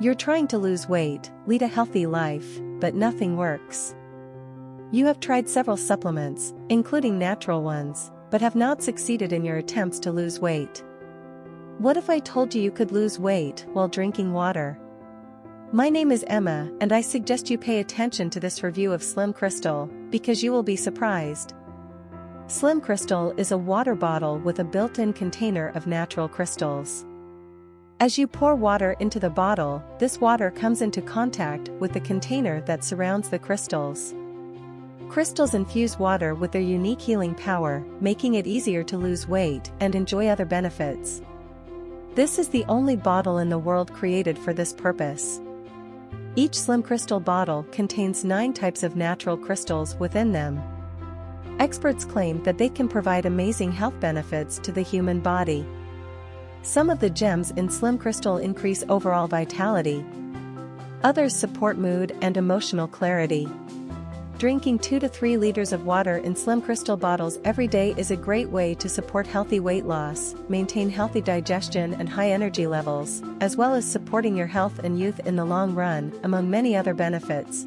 You're trying to lose weight, lead a healthy life, but nothing works. You have tried several supplements, including natural ones, but have not succeeded in your attempts to lose weight. What if I told you you could lose weight while drinking water? My name is Emma and I suggest you pay attention to this review of Slim Crystal, because you will be surprised. Slim Crystal is a water bottle with a built-in container of natural crystals. As you pour water into the bottle, this water comes into contact with the container that surrounds the crystals. Crystals infuse water with their unique healing power, making it easier to lose weight and enjoy other benefits. This is the only bottle in the world created for this purpose. Each Slim Crystal bottle contains 9 types of natural crystals within them. Experts claim that they can provide amazing health benefits to the human body. Some of the gems in Slim Crystal increase overall vitality. Others support mood and emotional clarity. Drinking 2 to 3 liters of water in Slim Crystal bottles every day is a great way to support healthy weight loss, maintain healthy digestion and high energy levels, as well as supporting your health and youth in the long run, among many other benefits.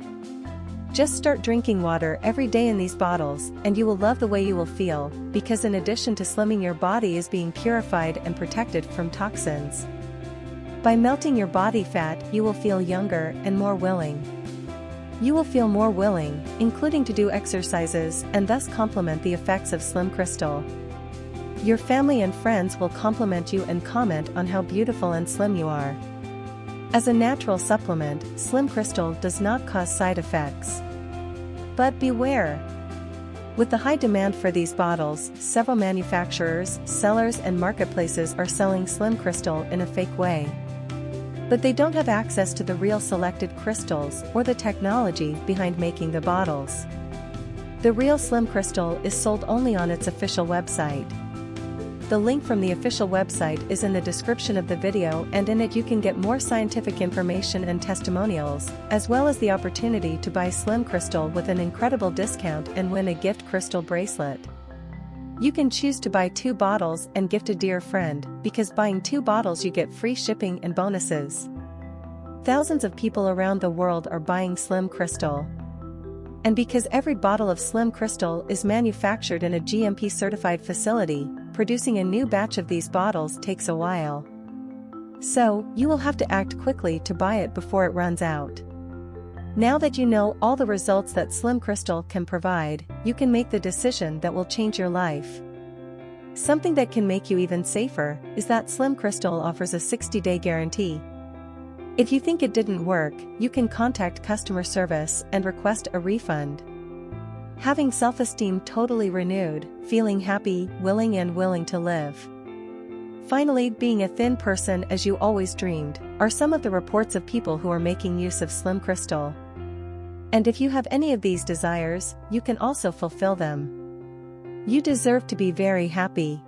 Just start drinking water every day in these bottles and you will love the way you will feel, because in addition to slimming your body is being purified and protected from toxins. By melting your body fat you will feel younger and more willing. You will feel more willing, including to do exercises and thus complement the effects of Slim Crystal. Your family and friends will compliment you and comment on how beautiful and slim you are. As a natural supplement, Slim Crystal does not cause side effects. But beware! With the high demand for these bottles, several manufacturers, sellers and marketplaces are selling Slim Crystal in a fake way. But they don't have access to the real selected crystals or the technology behind making the bottles. The real Slim Crystal is sold only on its official website. The link from the official website is in the description of the video and in it you can get more scientific information and testimonials, as well as the opportunity to buy Slim Crystal with an incredible discount and win a gift crystal bracelet. You can choose to buy two bottles and gift a dear friend, because buying two bottles you get free shipping and bonuses. Thousands of people around the world are buying Slim Crystal. And because every bottle of Slim Crystal is manufactured in a GMP certified facility, producing a new batch of these bottles takes a while. So, you will have to act quickly to buy it before it runs out. Now that you know all the results that Slim Crystal can provide, you can make the decision that will change your life. Something that can make you even safer is that Slim Crystal offers a 60-day guarantee. If you think it didn't work, you can contact customer service and request a refund. Having self-esteem totally renewed, feeling happy, willing and willing to live. Finally, being a thin person as you always dreamed, are some of the reports of people who are making use of Slim Crystal. And if you have any of these desires, you can also fulfill them. You deserve to be very happy.